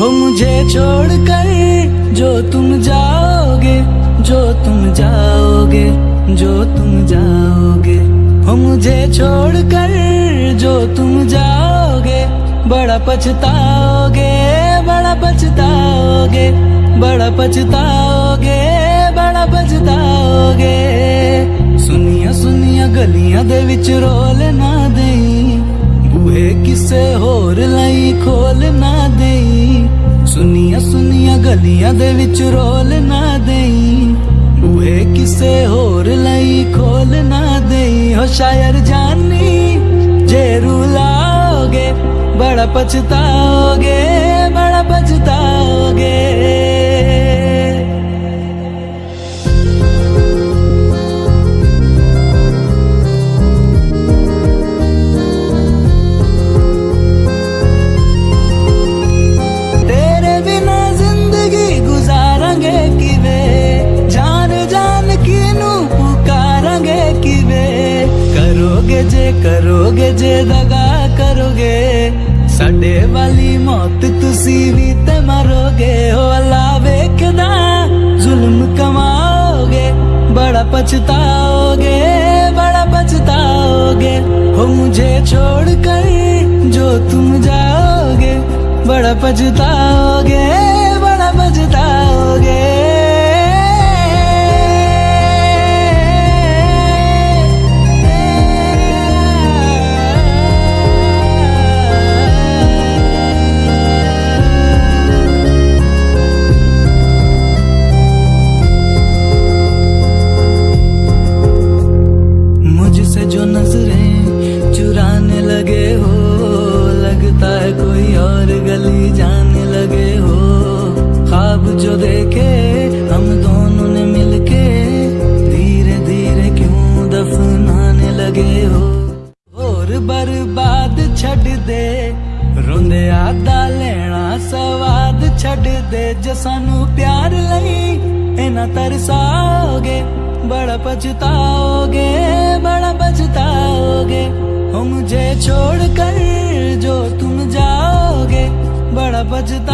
हो मुझे छोड़ कर जो तुम जाओगे, जो तुम जाओगे, जो तुम जाओगे। हो मुझे छोड़ कर जो तुम जाओगे, बड़ा पछताओगे बड़ा पछताओगे बड़ा पछताओगे बड़ा पछताओगे। सुनिया सुनिया, गलिया दे विच रोल ना देई, बूहे किसे होर लाई खोल ना देई। ਸੁਨੀਆਂ ਸੁਨੀਆਂ ਗਲੀਆਂ ਦੇ ਵਿੱਚ ਰੋਲ ਨਾ ਦੇਈ ਬੂਹੇ ਕਿਸੇ ਹੋਰ ਲਈ ਖੋਲ ਨਾ ਦੇਈ ਹੋ ਸ਼ਾਇਰ ਜਾਨੀ ਜੇ ਰੁਲਾਓਗੇ ਬੜਾ ਪਛਤਾਓਗੇ ਬੜਾ ਪਛਤਾਓਗੇ ਕਰੋਗੇ ਜੇ ਕਰੋਗੇ ਜੇ, ਦਗਾ ਕਰੋਗੇ। ਸਾਡੇ ਵਾਲੀ ਮੌਤ ਤੁਸੀਂ ਵੀ ਤੇ ਮਰੋਗੇ। ਹੋ ਅੱਲਾ ਵੇਖਦਾ, ਜ਼ੁਲਮ ਕਮਾਓਗੇ, ਬੜਾ ਪਛਤਾਓਗੇ ਬੜਾ ਪਛਤਾਓਗੇ। ਹੋ ਮੁਝੇ ਛੋੜ ਕਰ ਜੋ ਤੁਮ ਜਾਓਗੇ, ਬੜਾ ਪਛਤਾਓਗੇ। जो नज़रें चुराने लगे हो, लगता है कोई और गली जाने लगे हो। ख्वाब जो देखे, हम दोनों ने मिलके धीरे धीरे क्यों दफनाने लगे हो? और बर्बाद छड़ दे, रोंदे आदा लेना, सवाद छड़ दे, जो प्यार लई इना तरसाओगे, बड़ा पछताओगे। pode dar.